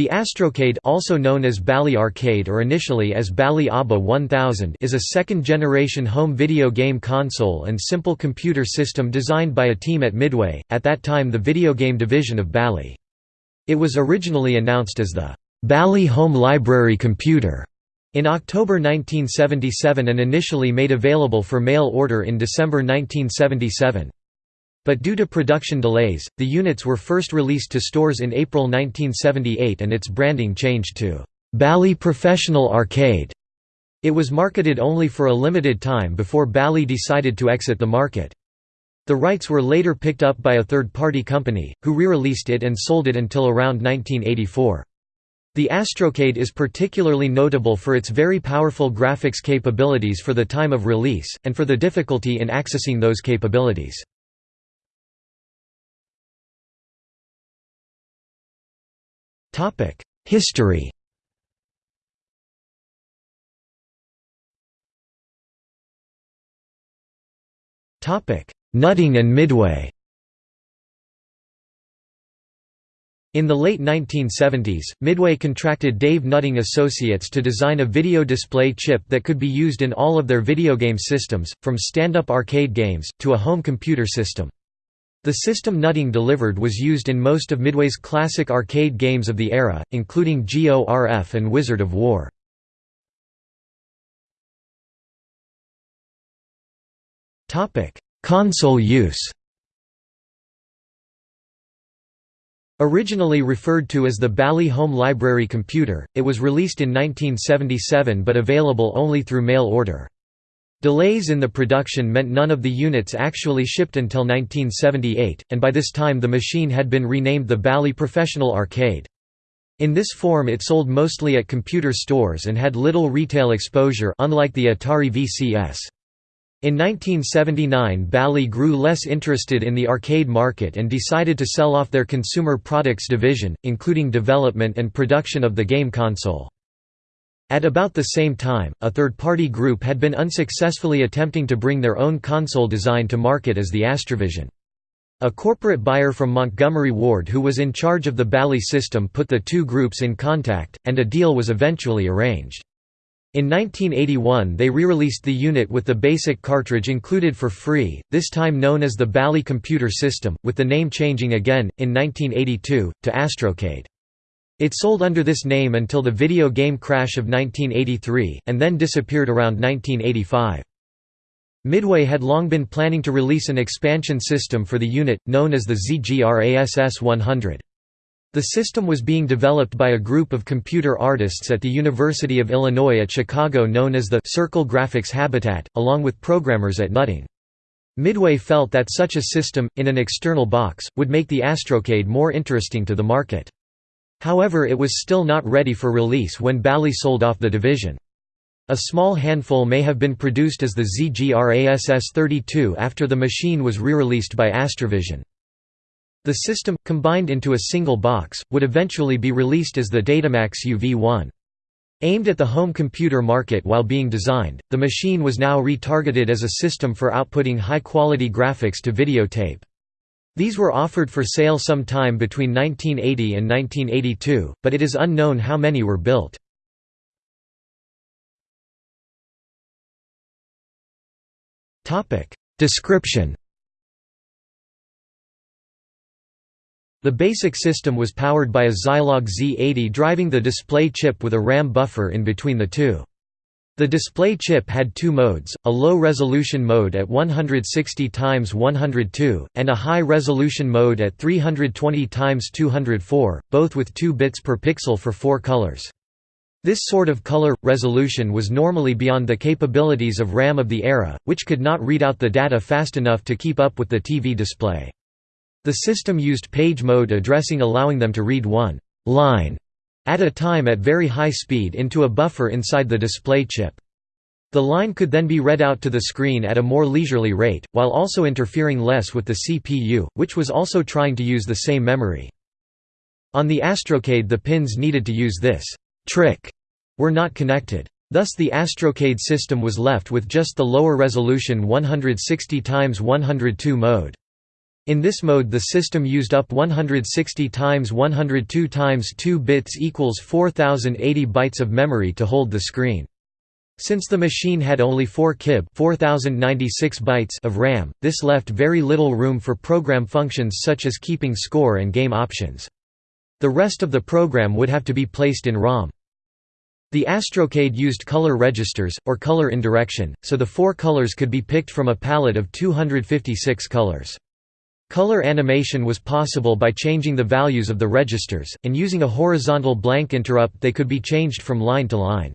The Astrocade also known as Bally Arcade or initially as Bally ABBA 1000 is a second-generation home video game console and simple computer system designed by a team at Midway, at that time the video game division of Bally. It was originally announced as the Bally Home Library Computer in October 1977 and initially made available for mail order in December 1977. But due to production delays, the units were first released to stores in April 1978 and its branding changed to Bally Professional Arcade. It was marketed only for a limited time before Bally decided to exit the market. The rights were later picked up by a third-party company, who re-released it and sold it until around 1984. The Astrocade is particularly notable for its very powerful graphics capabilities for the time of release, and for the difficulty in accessing those capabilities. History Topic: Nutting and Midway In the late 1970s, Midway contracted Dave Nutting Associates to design a video display chip that could be used in all of their video game systems, from stand-up arcade games, to a home computer system. The system Nutting delivered was used in most of Midway's classic arcade games of the era, including GORF and Wizard of Wor. Console use Originally referred to as the Bally Home Library Computer, it was released in 1977 but available only through mail order. Delays in the production meant none of the units actually shipped until 1978, and by this time the machine had been renamed the Bally Professional Arcade. In this form it sold mostly at computer stores and had little retail exposure unlike the Atari VCS. In 1979 Bally grew less interested in the arcade market and decided to sell off their consumer products division, including development and production of the game console. At about the same time, a third-party group had been unsuccessfully attempting to bring their own console design to market as the Astrovision. A corporate buyer from Montgomery Ward who was in charge of the Bally system put the two groups in contact, and a deal was eventually arranged. In 1981 they re-released the unit with the basic cartridge included for free, this time known as the Bally Computer System, with the name changing again, in 1982, to Astrocade. It sold under this name until the video game crash of 1983, and then disappeared around 1985. Midway had long been planning to release an expansion system for the unit, known as the ZGRASS 100. The system was being developed by a group of computer artists at the University of Illinois at Chicago known as the Circle Graphics Habitat, along with programmers at Nutting. Midway felt that such a system, in an external box, would make the Astrocade more interesting to the market. However it was still not ready for release when Bally sold off the division. A small handful may have been produced as the ZGRASS-32 after the machine was re-released by Astrovision. The system, combined into a single box, would eventually be released as the Datamax UV1. Aimed at the home computer market while being designed, the machine was now retargeted as a system for outputting high-quality graphics to videotape. These were offered for sale sometime between 1980 and 1982, but it is unknown how many were built. Description The basic system was powered by a Zilog Z80 driving the display chip with a RAM buffer in between the two. The display chip had two modes, a low-resolution mode at 160 x 102, and a high-resolution mode at 320 x 204, both with 2 bits per pixel for four colors. This sort of color resolution was normally beyond the capabilities of RAM of the era, which could not read out the data fast enough to keep up with the TV display. The system used page mode addressing allowing them to read one line at a time at very high speed into a buffer inside the display chip. The line could then be read out to the screen at a more leisurely rate, while also interfering less with the CPU, which was also trying to use the same memory. On the Astrocade the pins needed to use this trick were not connected. Thus the Astrocade system was left with just the lower resolution 160 x 102 mode. In this mode the system used up 160 times 102 times 2 bits equals 4080 bytes of memory to hold the screen. Since the machine had only 4 kib 4096 bytes of RAM, this left very little room for program functions such as keeping score and game options. The rest of the program would have to be placed in ROM. The Astrocade used color registers, or color indirection, so the four colors could be picked from a palette of 256 colors. Color animation was possible by changing the values of the registers, and using a horizontal blank interrupt they could be changed from line to line.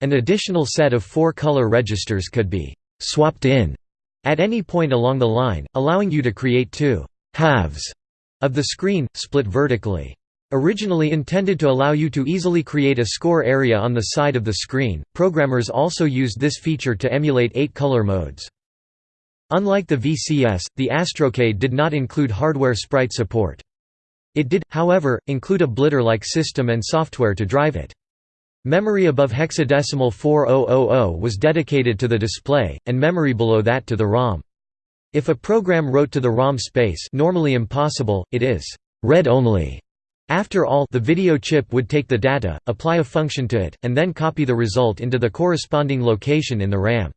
An additional set of four color registers could be «swapped in» at any point along the line, allowing you to create two «halves» of the screen, split vertically. Originally intended to allow you to easily create a score area on the side of the screen, programmers also used this feature to emulate eight color modes. Unlike the VCS, the Astrocade did not include hardware sprite support. It did, however, include a blitter-like system and software to drive it. Memory above hexadecimal 4000 was dedicated to the display, and memory below that to the ROM. If a program wrote to the ROM space normally impossible, it is read-only. After all the video chip would take the data, apply a function to it, and then copy the result into the corresponding location in the RAM.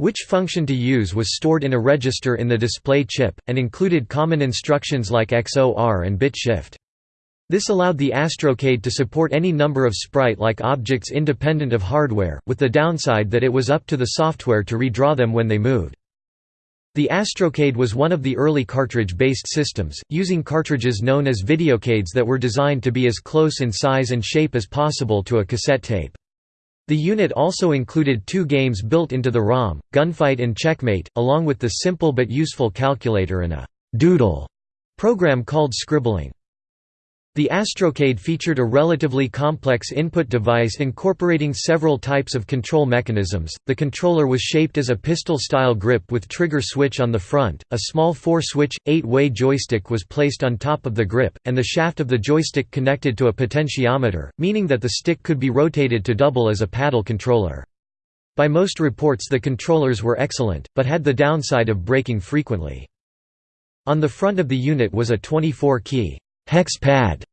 Which function to use was stored in a register in the display chip, and included common instructions like XOR and bit shift. This allowed the Astrocade to support any number of sprite-like objects independent of hardware, with the downside that it was up to the software to redraw them when they moved. The Astrocade was one of the early cartridge-based systems, using cartridges known as videocades that were designed to be as close in size and shape as possible to a cassette tape. The unit also included two games built into the ROM, Gunfight and Checkmate, along with the simple but useful calculator and a «doodle» program called Scribbling. The Astrocade featured a relatively complex input device incorporating several types of control mechanisms. The controller was shaped as a pistol style grip with trigger switch on the front, a small four switch, eight way joystick was placed on top of the grip, and the shaft of the joystick connected to a potentiometer, meaning that the stick could be rotated to double as a paddle controller. By most reports, the controllers were excellent, but had the downside of breaking frequently. On the front of the unit was a 24 key hex pad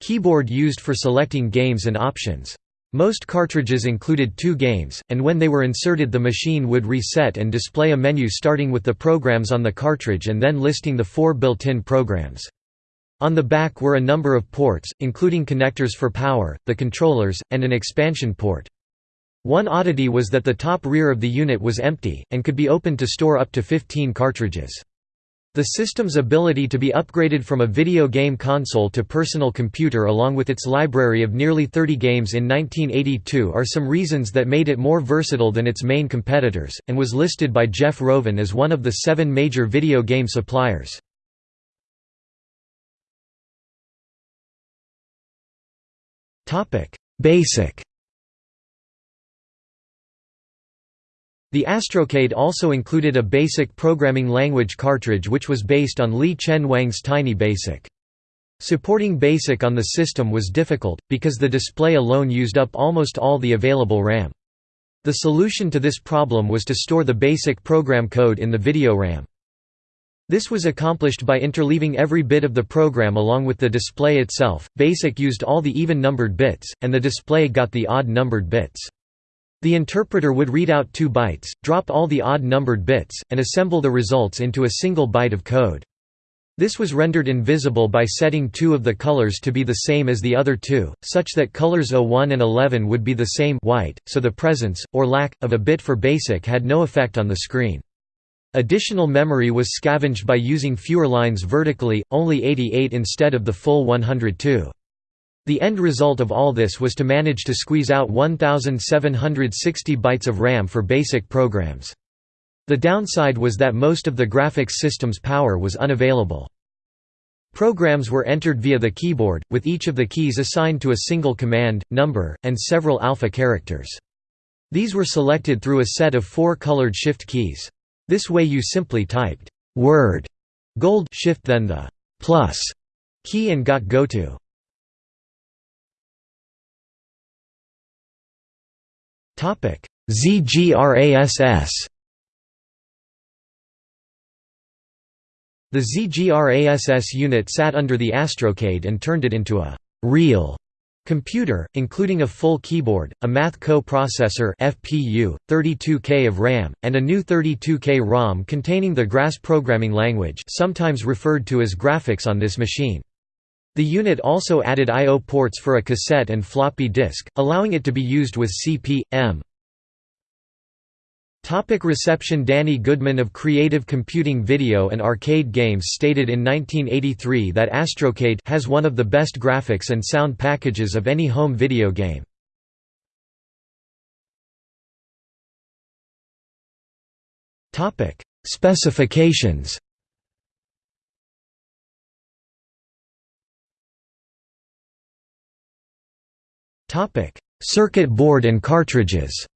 keyboard used for selecting games and options. Most cartridges included two games, and when they were inserted the machine would reset and display a menu starting with the programs on the cartridge and then listing the four built-in programs. On the back were a number of ports, including connectors for power, the controllers, and an expansion port. One oddity was that the top rear of the unit was empty, and could be opened to store up to 15 cartridges. The system's ability to be upgraded from a video game console to personal computer along with its library of nearly 30 games in 1982 are some reasons that made it more versatile than its main competitors, and was listed by Jeff Rovin as one of the seven major video game suppliers. Basic The Astrocade also included a BASIC programming language cartridge which was based on Li Chen Wang's Tiny Basic. Supporting BASIC on the system was difficult, because the display alone used up almost all the available RAM. The solution to this problem was to store the BASIC program code in the video RAM. This was accomplished by interleaving every bit of the program along with the display itself. BASIC used all the even-numbered bits, and the display got the odd-numbered bits. The interpreter would read out two bytes, drop all the odd-numbered bits, and assemble the results into a single byte of code. This was rendered invisible by setting two of the colors to be the same as the other two, such that colors 01 and 11 would be the same white, so the presence, or lack, of a bit for BASIC had no effect on the screen. Additional memory was scavenged by using fewer lines vertically, only 88 instead of the full 102. The end result of all this was to manage to squeeze out 1,760 bytes of RAM for basic programs. The downside was that most of the graphics system's power was unavailable. Programs were entered via the keyboard, with each of the keys assigned to a single command, number, and several alpha characters. These were selected through a set of four colored shift keys. This way you simply typed word gold shift then the plus key and got go to. ZGRASS. The ZGRASS unit sat under the Astrocade and turned it into a «real» computer, including a full keyboard, a Math co-processor FPU, 32K of RAM, and a new 32K ROM containing the GRASS programming language sometimes referred to as graphics on this machine. The unit also added I.O. ports for a cassette and floppy disk, allowing it to be used with CP.M. Reception Danny Goodman of Creative Computing Video and Arcade Games stated in 1983 that Astrocade has one of the best graphics and sound packages of any home video game. Specifications. Circuit board and cartridges.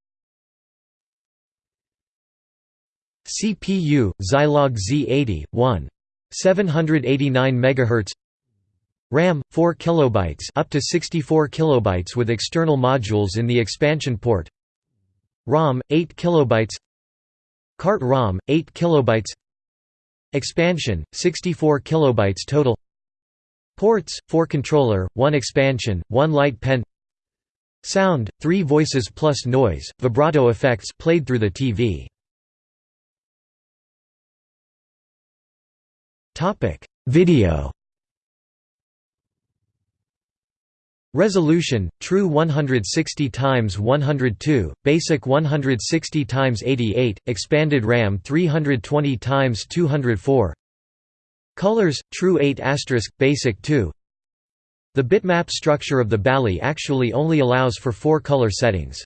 CPU Zilog Z80 1 789 MHz RAM 4 kilobytes up to 64 kilobytes with external modules in the expansion port. ROM 8 kilobytes. Cart ROM 8 kilobytes. Expansion 64 kilobytes total. Ports 4 controller 1 expansion 1 light pen Sound 3 voices plus noise vibrato effects played through the TV Topic: Video. Resolution: True 160 x 102, Basic 160 x 88, Expanded RAM 320 x 204. Colors: True 8 Basic 2. The bitmap structure of the Bally actually only allows for four color settings.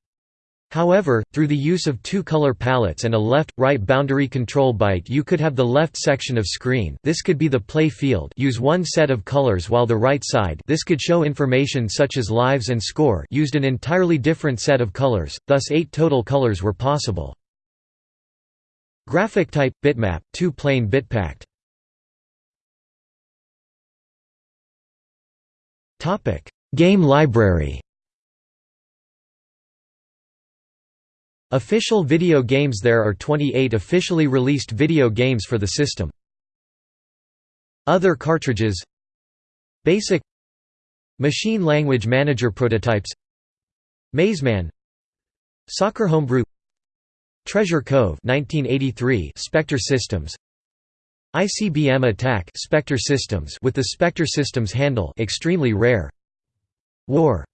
However, through the use of two color palettes and a left-right boundary control byte you could have the left section of screen this could be the play field use one set of colors while the right side this could show information such as lives and score used an entirely different set of colors, thus eight total colors were possible. Graphic type – bitmap, 2 plane bitpacked Game library Official video games There are 28 officially released video games for the system. Other cartridges Basic Machine Language Manager prototypes Mazeman Soccer Homebrew Treasure Cove 1983 Spectre Systems ICBM Attack Spectre Systems with the Spectre Systems handle extremely rare. War